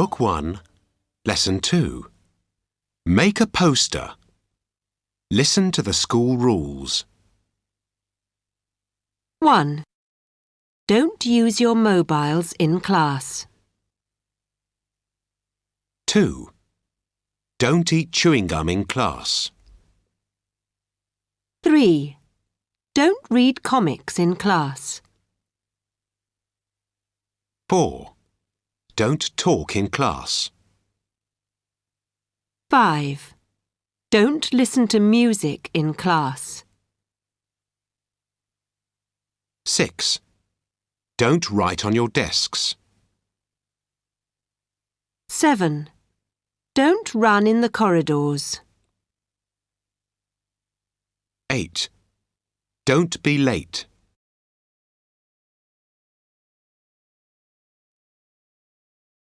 Book 1, Lesson 2. Make a poster. Listen to the school rules. 1. Don't use your mobiles in class. 2. Don't eat chewing gum in class. 3. Don't read comics in class. 4. Don't talk in class. 5. Don't listen to music in class. 6. Don't write on your desks. 7. Don't run in the corridors. 8. Don't be late.